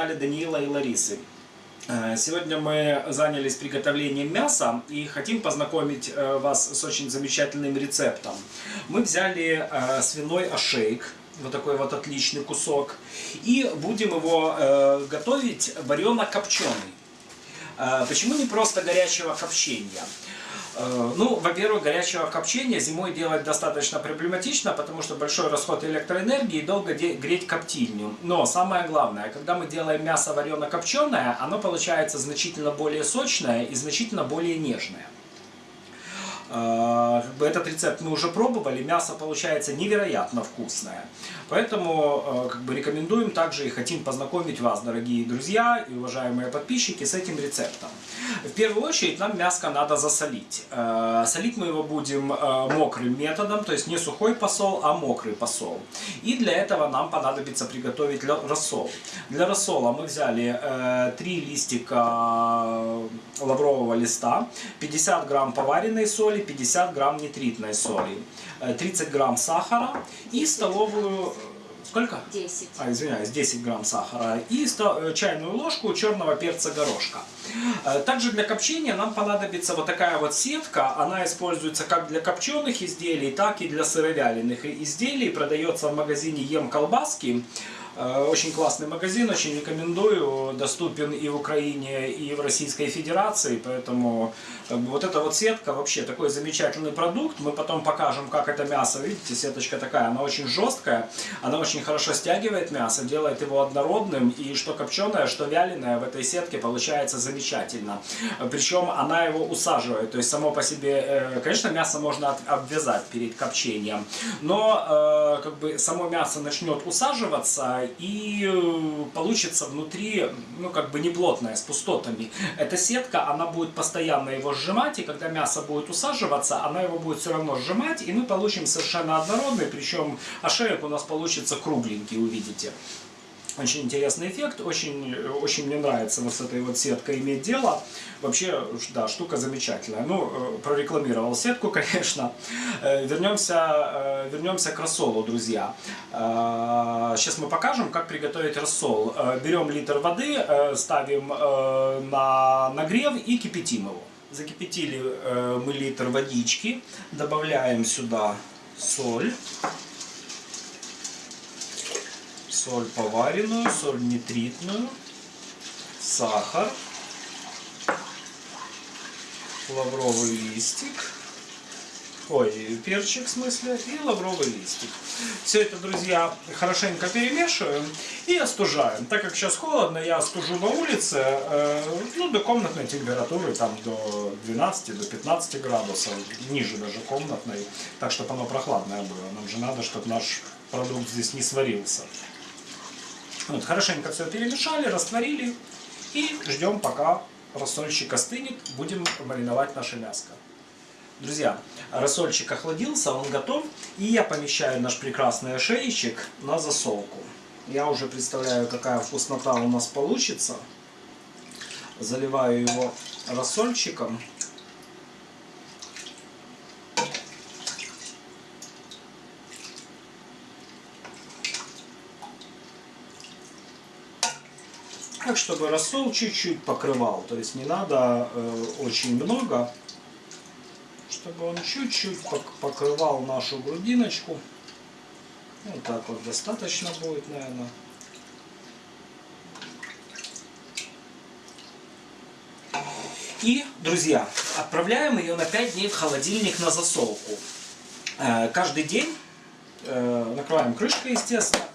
канале Даниила и Ларисы. Э, сегодня мы занялись приготовлением мяса и хотим познакомить э, вас с очень замечательным рецептом. Мы взяли э, свиной ошейк, вот такой вот отличный кусок, и будем его готовить варено-копченый. Почему не просто горячего копчения? Э, ну, во-первых, горячего копчения зимой делать достаточно проблематично, потому что большой расход электроэнергии и долго греть коптильню. Но самое главное, когда мы делаем мясо варено-копченое, оно получается значительно более сочное и значительно более нежное. Э, этот рецепт мы уже пробовали, мясо получается невероятно вкусное. Поэтому э, как бы, рекомендуем также и хотим познакомить вас, дорогие друзья и уважаемые подписчики, с этим рецептом. В первую очередь нам мяско надо засолить. Э, солить мы его будем мокрым методом, то есть не сухой посол, а мокрый посол. И для этого нам понадобится приготовить рассол. Для рассола мы взяли 3 листика лаврового листа, 50 грамм поваренной соли, 50 грамм нитритной соли, 30 э, грамм сахара и столовую... Сколько? 10. А, извиняюсь, 10 грамм сахара и э, чайную ложку черного перца горошка. Э, также для копчения нам понадобится вот такая вот сетка. Она используется как для копченых изделий, так и для сыровяленых изделий. Продается в магазине Ем Колбаски. Э, очень классный магазин, очень рекомендую. Доступен и в Украине, и в Российской Федерации. Поэтому вот эта вот сетка вообще такой замечательный продукт. Мы потом покажем, как это мясо. Видите, сеточка такая, она очень жесткая. Она очень хорошо стягивает мясо, делает его однородным. И что копченое, что вяленое в этой сетке получается замечательно. Причем она его усаживает. То есть само по себе, э, конечно, мясо можно обвязать перед копчением. Но э, как бы само мясо начнет усаживаться и э, получится внутри, ну, как бы не с пустотами. Эта сетка, она будет постоянно его сжимать, и когда мясо будет усаживаться, она его будет все равно сжимать, и мы получим совершенно однородный, причем ошеек у нас получится кругленький, увидите. Очень интересный эффект, очень, очень мне нравится вот с этой вот сеткой иметь дело. Вообще, да, штука замечательная. Ну, э, прорекламировал сетку, конечно. Э, вернемся, э, вернемся к рассолу, друзья. Сейчас мы покажем, как приготовить рассол. Берем литр воды, ставим на нагрев и кипятим его. Закипятили мы литр водички, добавляем сюда соль соль поваренную, соль нитритную, сахар, лавровый листик, ой, перчик в смысле, и лавровый листик. Все это, друзья, хорошенько перемешиваем и остужаем. Так как сейчас холодно, я остужу на улице, э, ну, до комнатной температуры, там, до 12, до 15 градусов, ниже даже комнатной, так, чтобы оно прохладное было. Нам же надо, чтобы наш продукт здесь не сварился. Вот, хорошенько все перемешали, растворили и ждем, пока рассольчик остынет. Будем мариновать наше мяско. Друзья, рассольчик охладился, он готов. И я помещаю наш прекрасный ошейчик на засолку. Я уже представляю, какая вкуснота у нас получится. Заливаю его рассольчиком. Так, чтобы рассол чуть-чуть покрывал. То есть не надо э, очень много, чтобы он чуть-чуть покрывал нашу грудиночку. Вот так вот достаточно будет, наверное. И, друзья, отправляем ее на 5 дней в холодильник на засолку. Э, каждый день э, накрываем крышкой, естественно.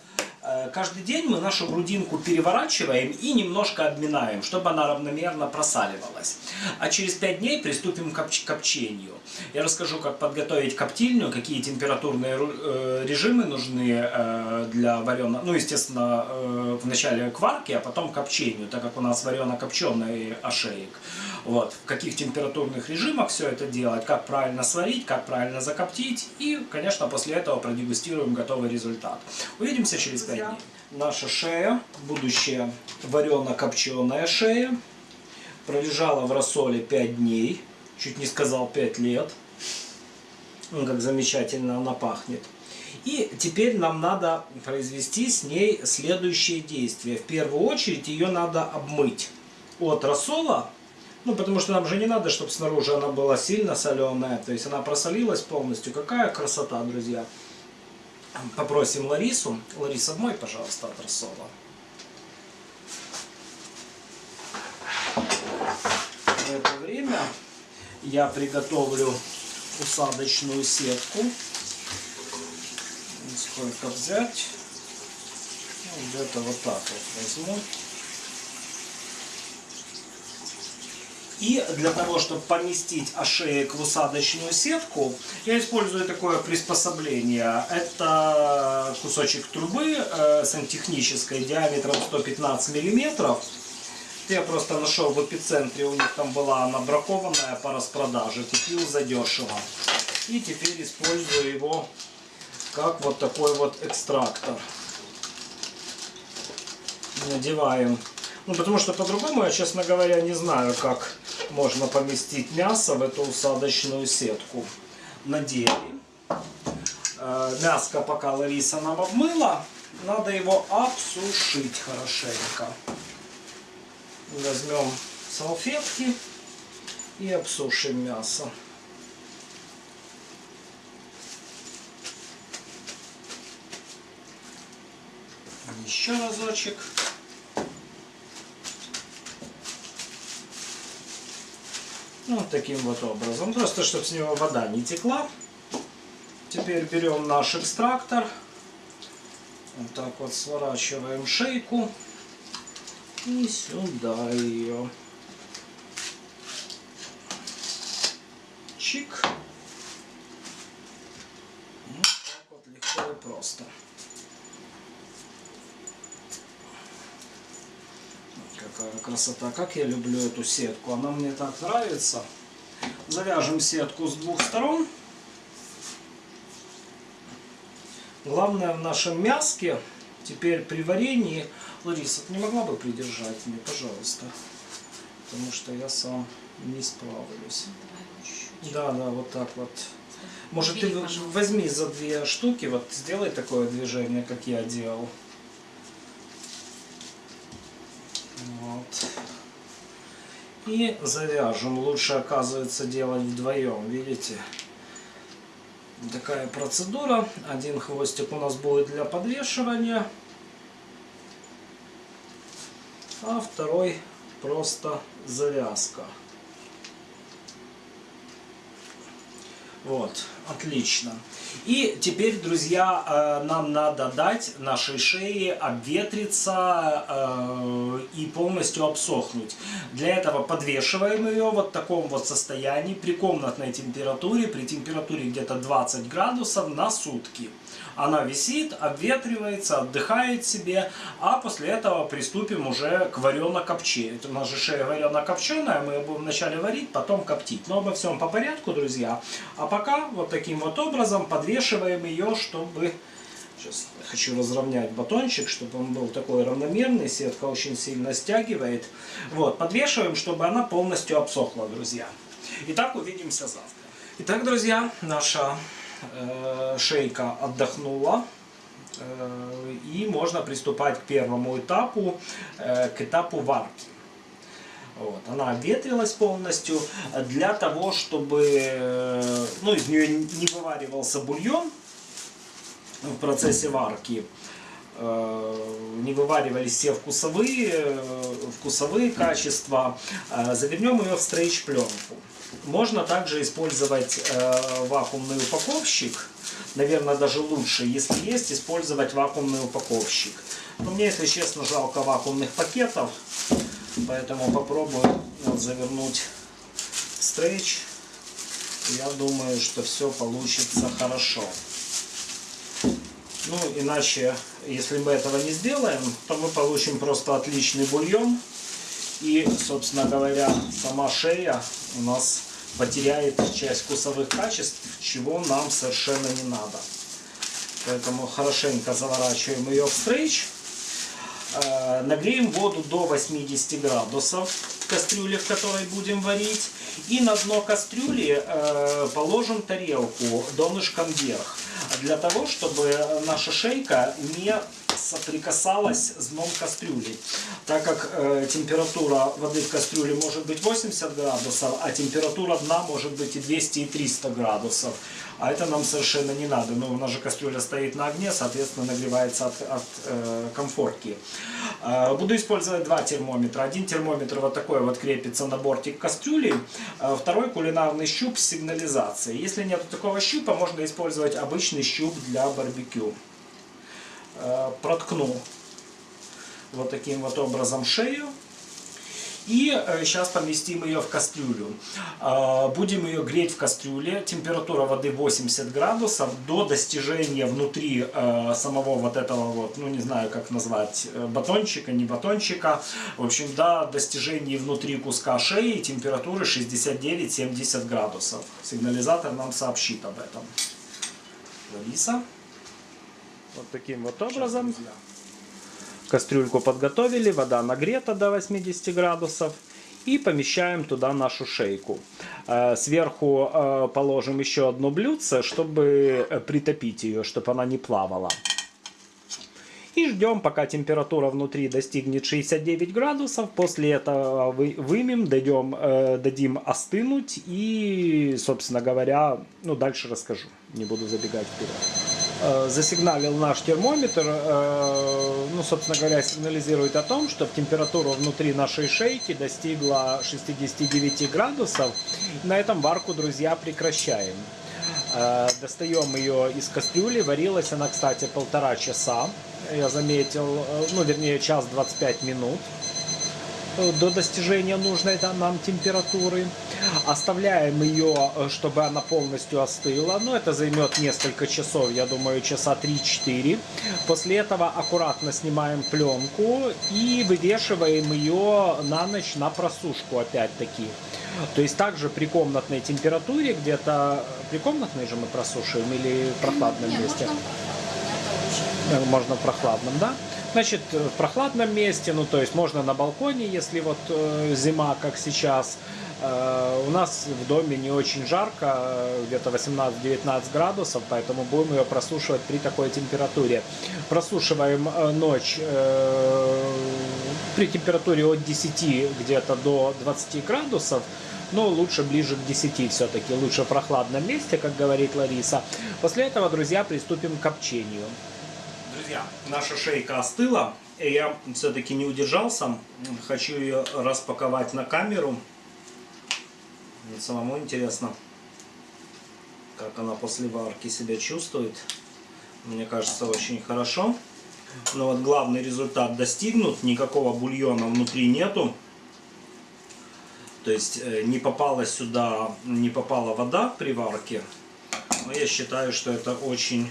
Э, каждый день мы нашу грудинку переворачиваем и немножко обминаем, чтобы она равномерно просаливалась. А через 5 дней приступим к копчению. Я расскажу, как подготовить коптильню, какие температурные э, режимы нужны э, для вареного, ну, естественно, вначале к варке, а потом копчению, так как у нас варено-копченый ошеек. Вот, в каких температурных режимах все это делать, как правильно сварить, как правильно закоптить. И, конечно, после этого продегустируем готовый результат. Увидимся через 5 дней. Наша шея, будущая варено-копченая шея, пролежала в рассоле 5 дней, чуть не сказал 5 лет. Как замечательно она пахнет. И теперь нам надо произвести с ней следующие действия. В первую очередь ее надо обмыть от рассола, ну потому что нам же не надо, чтобы снаружи она была сильно соленая, то есть она просолилась полностью. Какая красота, друзья! Попросим Ларису. Лариса, обмой, пожалуйста, от рассола. В это время я приготовлю усадочную сетку. Сколько взять? Ну, Где-то вот так вот возьму. И для того, чтобы поместить ошеек в усадочную сетку, я использую такое приспособление. Это кусочек трубы э, сантехнической диаметром 115 миллиметров. Я просто нашел в эпицентре, у них там была она бракованная по распродаже, купил задешево. И теперь использую его как вот такой вот экстрактор. Надеваем. Ну, потому что по-другому я, честно говоря, не знаю, как можно поместить мясо в эту усадочную сетку. Надели. Э, мяско пока Лариса нам обмыла, надо его обсушить хорошенько. Возьмем салфетки и обсушим мясо. Еще разочек. Ну, вот таким вот образом. Просто, чтобы с него вода не текла. Теперь берем наш экстрактор. Вот так вот сворачиваем шейку. И сюда ее. Чик. Вот так вот легко и просто. Какая красота. Как я люблю эту сетку. Она мне так нравится. Завяжем сетку с двух сторон. Главное в нашем мяске теперь при варенье... Лариса, ты не могла бы придержать мне, пожалуйста? Потому что я сам не справлюсь. Да, да, вот так вот. Может, ты возьми за две штуки, вот сделай такое движение, как я делал. Вот. И завяжем. Лучше, оказывается, делать вдвоем, видите? Такая процедура. Один хвостик у нас будет для подвешивания. А второй просто завязка. Вот, отлично. И теперь, друзья, э, нам надо дать нашей шее обветриться э, и полностью обсохнуть. Для этого подвешиваем ее вот в таком вот состоянии при комнатной температуре, при температуре где-то 20 градусов на сутки. Она висит, обветривается, отдыхает себе, а после этого приступим уже к варено-копче. Это у нас же шея варено-копченая, мы ее будем вначале варить, потом коптить. Но обо всем по порядку, друзья. А пока вот таким вот образом подвешиваем ее, чтобы... Сейчас хочу разровнять батончик, чтобы он был такой равномерный. Сетка очень сильно стягивает. Вот, подвешиваем, чтобы она полностью обсохла, друзья. Итак, увидимся завтра. Итак, друзья, наша шейка отдохнула. Э, и можно приступать к первому этапу, э, к этапу варки. Вот, она обветрилась полностью для того, чтобы ну, из нее не вываривался бульон в процессе варки. Не вываривались все вкусовые, вкусовые качества. Завернем ее в стрейч-пленку. Можно также использовать э, вакуумный упаковщик. Наверное, даже лучше, если есть, использовать вакуумный упаковщик. Но мне, если честно, жалко вакуумных пакетов. Поэтому попробую завернуть стрейч. Я думаю, что все получится хорошо. Ну, иначе, если мы этого не сделаем, то мы получим просто отличный бульон. И, собственно говоря, сама шея у нас потеряет часть вкусовых качеств, чего нам совершенно не надо. Поэтому хорошенько заворачиваем ее в стрейч. Э, нагреем воду до 80 градусов в кастрюле, в которой будем варить. И на дно кастрюли э, положим тарелку донышком вверх. Для того, чтобы наша шейка не соприкасалась с дном кастрюли. Так как э, температура воды в кастрюле может быть 80 градусов, а температура дна может быть и 200, и 300 градусов. А это нам совершенно не надо. Но у нас же кастрюля стоит на огне, соответственно нагревается от, от э, комфорки. Э, буду использовать два термометра. Один термометр вот такой вот крепится на бортик кастрюли. Э, второй кулинарный щуп с сигнализацией. Если нет такого щупа, можно использовать обычный щуп для барбекю. Э, проткну вот таким вот образом шею. И сейчас э, поместим ее в кастрюлю. Э, будем ее греть в кастрюле. Температура воды 80 градусов до достижения внутри самого вот этого вот, ну не знаю как назвать, батончика, не батончика. В общем, до достижения внутри куска шеи температуры 69-70 градусов. Сигнализатор нам сообщит об этом. Лариса. Вот таким вот образом. Кастрюльку подготовили, вода нагрета до 80 градусов. И помещаем туда нашу шейку. Э, сверху э, положим еще одно блюдце, чтобы э, притопить ее, чтобы она не плавала. И ждем, пока температура внутри достигнет 69 градусов. После этого вымем, дадим, дадим остынуть. И, собственно говоря, ну дальше расскажу. Не буду забегать вперед. Э, засигналил наш термометр, э, ну, собственно говоря, сигнализирует о том, что температура внутри нашей шейки достигла 69 градусов. На этом варку, друзья, прекращаем. Э, достаем ее из кастрюли. Варилась она, кстати, полтора часа. Я заметил, ну, вернее, час 25 минут до достижения нужной нам температуры. Оставляем ее, э, чтобы она полностью остыла. Но это займет несколько часов, я думаю, часа 3-4. После этого аккуратно снимаем пленку и вывешиваем ее на ночь на просушку опять-таки. То есть также при комнатной температуре, где-то при комнатной же мы просушиваем или в прохладном месте? Можно, можно в прохладном, да? Значит, в прохладном месте, ну то есть можно на балконе, если вот э, зима, как сейчас. Э, у нас в доме не очень жарко, где-то 18-19 градусов, поэтому будем ее просушивать при такой температуре. Просушиваем э, ночь э, при температуре от 10 где-то до 20 градусов, но лучше ближе к 10 все-таки, лучше в прохладном месте, как говорит Лариса. После этого, друзья, приступим к копчению. Друзья, наша шейка остыла, и я все-таки не удержался. Хочу ее распаковать на камеру. Мне самому интересно, как она после варки себя чувствует. Мне кажется, очень хорошо. Но вот главный результат достигнут. Никакого бульона внутри нету. То есть э, не попала сюда, не попала вода при варке. Но я считаю, что это очень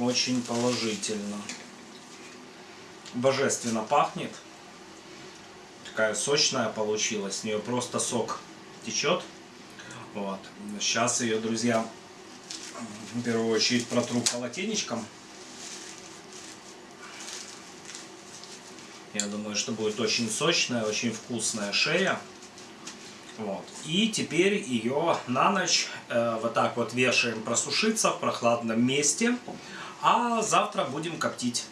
очень положительно. Божественно пахнет. Такая сочная получилась. С нее просто сок течет. Вот. Сейчас ее, друзья, в первую очередь протру полотенечком. Я думаю, что будет очень сочная, очень вкусная шея. Вот. И теперь ее на ночь э, вот так вот вешаем просушиться в прохладном месте. А завтра будем коптить.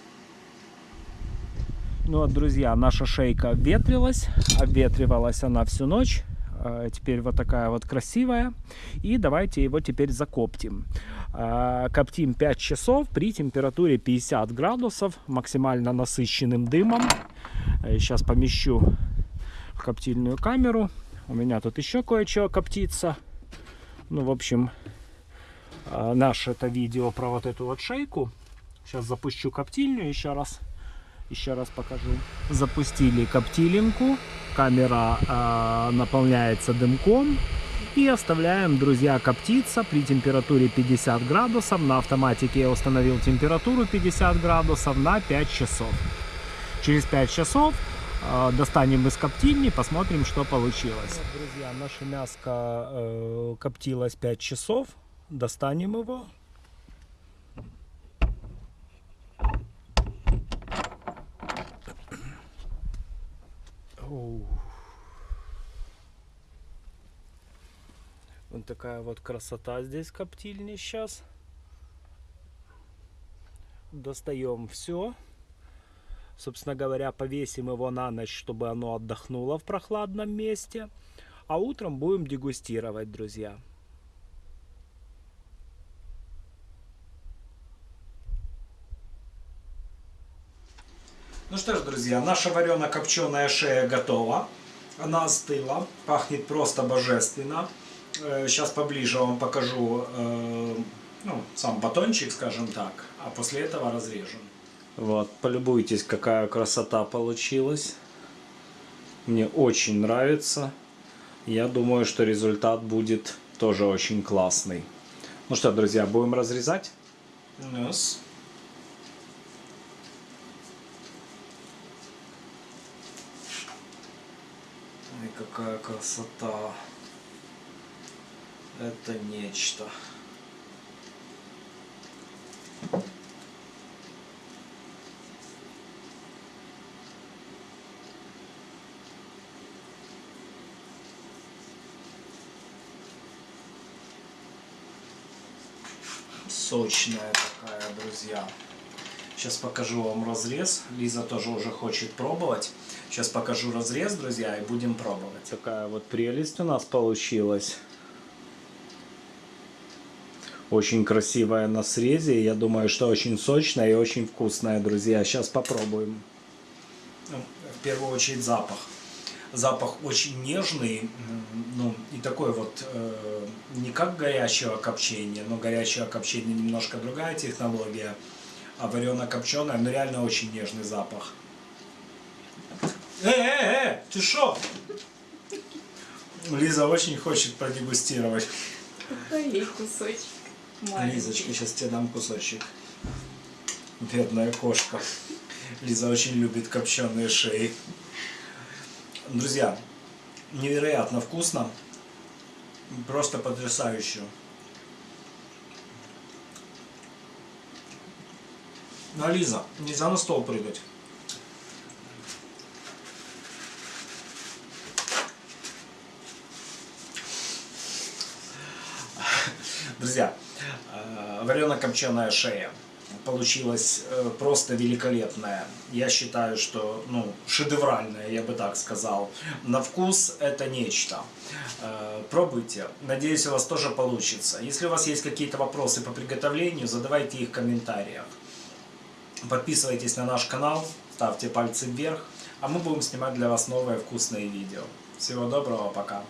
Ну вот, друзья, наша шейка обветрилась. Обветривалась она всю ночь. А, теперь вот такая вот красивая. И давайте его теперь закоптим. А, коптим 5 часов при температуре 50 градусов, максимально насыщенным дымом. Сейчас помещу в коптильную камеру. У меня тут еще кое-что коптится. Ну, в общем, а, наше это видео про вот эту вот шейку. Сейчас запущу коптильню еще раз. Еще раз покажу. Запустили коптилинку. Камера э, наполняется дымком. И оставляем, друзья, коптиться при температуре 50 градусов. На автоматике я установил температуру 50 градусов на 5 часов. Через 5 часов э, достанем из коптильни, посмотрим, что получилось. Друзья, наше мяско э, коптилось 5 часов. Достанем его. Вот такая вот красота здесь коптильни сейчас. достаем все. Собственно говоря, повесим его на ночь, чтобы оно отдохнуло в прохладном месте. А утром будем дегустировать, друзья. Ну что ж, друзья, наша варено-копченая шея готова. Она остыла, пахнет просто божественно. Сейчас э, поближе вам покажу э, ну, сам батончик, скажем так, а после этого разрежем. Вот, полюбуйтесь, какая красота получилась. Мне очень нравится. Я думаю, что результат будет тоже очень классный. Ну что, друзья, будем разрезать? Yes. Какая красота. Это нечто. Сочная такая, друзья. Сейчас покажу вам разрез. Лиза тоже уже хочет пробовать. Сейчас покажу разрез, друзья, и будем пробовать. Такая вот прелесть у нас получилась. Очень красивая на срезе. Я думаю, что очень сочная и очень вкусная, друзья. Сейчас попробуем. Ну, в первую очередь запах. Запах очень нежный, ну и такой вот, э, не как горячего копчения, но горячего копчения немножко другая технология, а варено-копченое, но реально очень нежный запах. Э, э, э, ты шо? Лиза очень хочет продегустировать. Дай кусочек. Маленький. Лизочка, сейчас тебе дам кусочек. Бедная кошка. Лиза очень любит копченые шеи. Друзья, невероятно вкусно. Просто потрясающе. А Лиза, нельзя на стол прыгать. Друзья, э, варено-копченая шея получилась э, просто великолепная. Я считаю, что ну, шедевральная, я бы так сказал. На вкус это нечто. Э, пробуйте. Надеюсь, у вас тоже получится. Если у вас есть какие-то вопросы по приготовлению, задавайте их в комментариях. Подписывайтесь на наш канал, ставьте пальцы вверх, а мы будем снимать для вас новые вкусные видео. Всего доброго, пока!